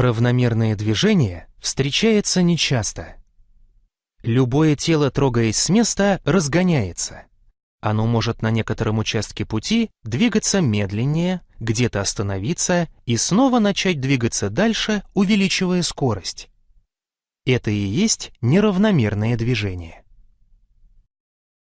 Равномерное движение встречается нечасто. Любое тело, трогаясь с места, разгоняется. Оно может на некотором участке пути двигаться медленнее, где-то остановиться и снова начать двигаться дальше, увеличивая скорость. Это и есть неравномерное движение.